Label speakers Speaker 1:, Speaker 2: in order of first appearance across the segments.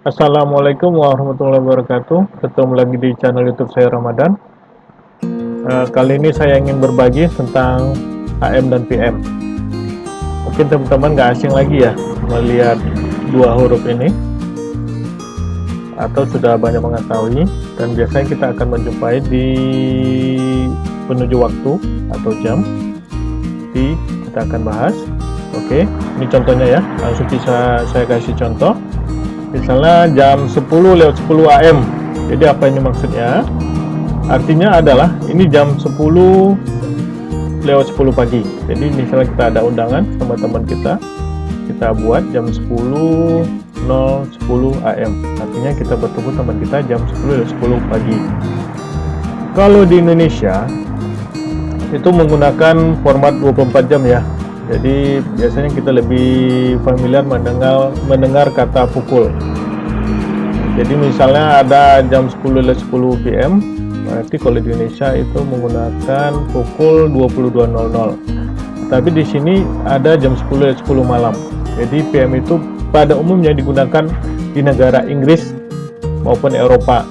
Speaker 1: Assalamualaikum warahmatullahi wabarakatuh. Ketemu lagi di channel youtube saya Ramadan. Uh, Kali ini saya ingin berbagi tentang AM dan PM Mungkin teman-teman gak asing lagi ya Melihat dua huruf ini Atau sudah banyak mengetahui Dan biasanya kita akan menjumpai di Penuju waktu atau jam. Di kita akan bahas. Oke, ini contohnya ya. Langsung bisa saya kasih contoh misalnya jam 10 lewat 10 AM jadi apa ini maksudnya? Artinya adalah ini jam 10 lewat 10 pagi. Jadi misalnya kita ada undangan sama teman kita kita buat jam 10 0 10 AM artinya kita bertemu teman kita jam 10 lewat 10 pagi. Kalau di Indonesia itu menggunakan format 24 jam ya. Jadi biasanya kita lebih familiar mendengar mendengar kata pukul jadi misalnya ada jam 10 10 PM berarti kalau di Indonesia itu menggunakan pukul 22.00 tapi di sini ada jam 10 10 malam. Jadi PM itu pada umumnya digunakan di negara Inggris maupun Eropa.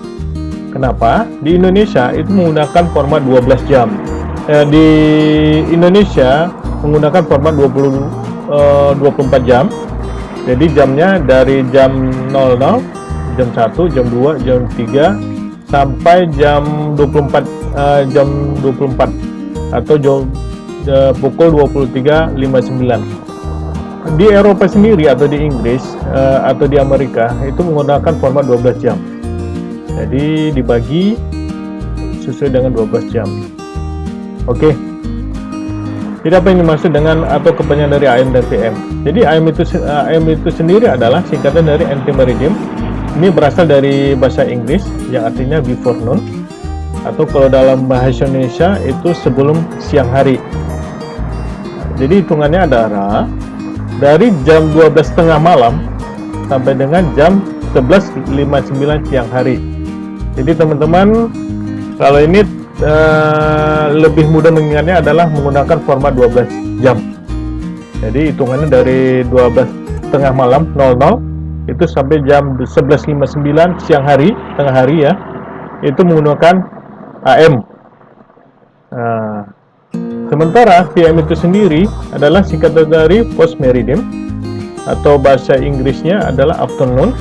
Speaker 1: Kenapa? di Indonesia itu menggunakan format 12 jam. Eh, di Indonesia menggunakan format 20 uh, 24 jam. Jadi jamnya dari jam 00 jam 1 jam 2 jam 3 sampai jam 24 uh, jam 24 atau jam uh, pukul 23.59 di Eropa sendiri atau di Inggris uh, atau di Amerika itu menggunakan format 12 jam jadi dibagi sesuai dengan 12 jam oke okay. Jadi apa yang dimaksud dengan atau kepanjangan dari AM dan PM? Jadi AM itu AM itu sendiri adalah singkatan dari anti meridium. Ini berasal dari bahasa Inggris yang artinya before noon atau kalau dalam bahasa Indonesia itu sebelum siang hari. Jadi hitungannya adalah dari jam 12.30 malam sampai dengan jam 11.59 siang hari. Jadi teman-teman kalau ini uh, lebih mudah mengingatnya adalah menggunakan format 12 jam jadi hitungannya dari 12 tengah malam 00 itu sampai jam 11.59 siang hari tengah hari ya. Itu menggunakan AM nah, sementara PM itu sendiri adalah singkatan dari post meridian atau bahasa Inggrisnya adalah afternoon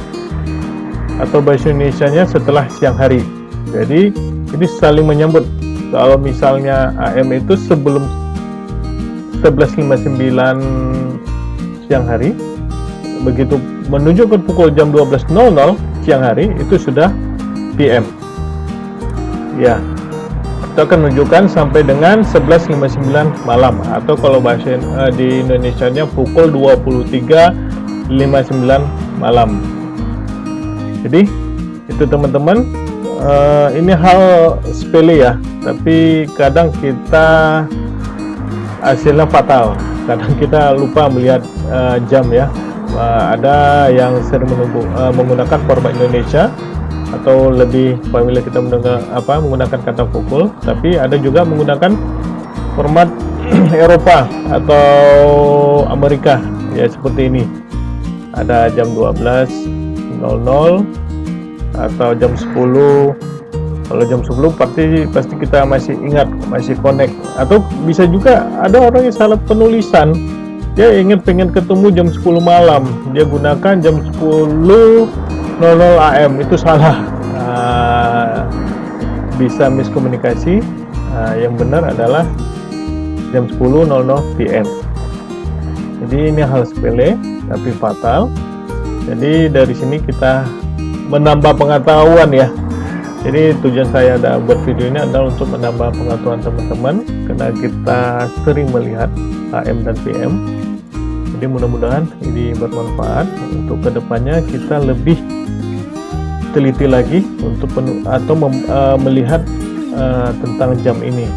Speaker 1: atau bahasa Indonesia nya setelah siang hari. Jadi ini saling menyambut. Kalau misalnya AM itu sebelum 11.59 siang hari begitu menuju ke pukul jam 12.00 siang hari itu sudah PM ya itu akan menunjukkan sampai dengan 11.59 malam atau kalau bahasa uh, di Indonesia nya pukul 23.59 malam. Jadi itu teman-teman uh, ini hal sepele ya tapi kadang kita hasilnya fatal. Kadang kita lupa melihat uh, jam ya uh, ada yang sering menunggu, uh, menggunakan format Indonesia atau lebih familiar kita mendengar apa menggunakan kata pukul tapi ada juga menggunakan format Eropa atau Amerika ya seperti ini. Ada jam 12.00 atau jam 10 kalau jam 10 pasti pasti kita masih ingat masih connect. Atau bisa juga ada orang yang salah penulisan dia ingin pengen ketemu jam 10 malam. Dia gunakan jam 10.00 AM itu salah. Uh, bisa miskomunikasi. Uh, yang benar adalah jam 10.00 PM jadi ini hal sepele tapi fatal. Jadi dari sini kita menambah pengetahuan ya. Jadi tujuan saya ada buat video ini adalah untuk menambah pengetahuan teman-teman. Karena kita sering melihat AM dan PM jadi mudah-mudahan ini bermanfaat. Untuk ke depannya kita lebih teliti lagi untuk penuh, atau mem, uh, melihat uh, tentang jam ini.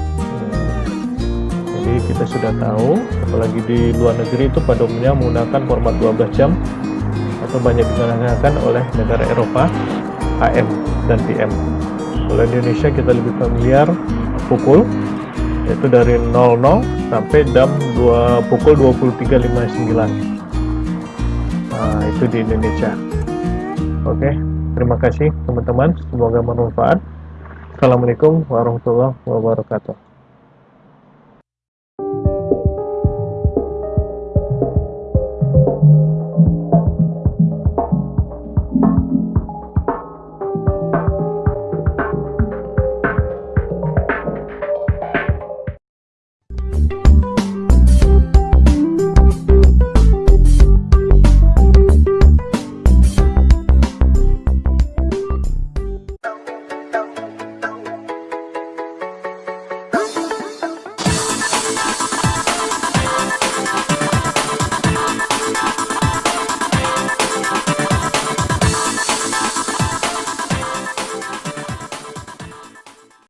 Speaker 1: Jadi kita sudah tahu apalagi di luar negeri itu pada umumnya menggunakan format 12 jam atau banyak digunakan oleh negara Eropa AM dan PM kalau Indonesia kita lebih familiar pukul yaitu dari 00 sampai jam 2 pukul 23.59 nah itu di Indonesia. Oke terima kasih teman-teman. Semoga bermanfaat. Assalamualaikum warahmatullahi wabarakatuh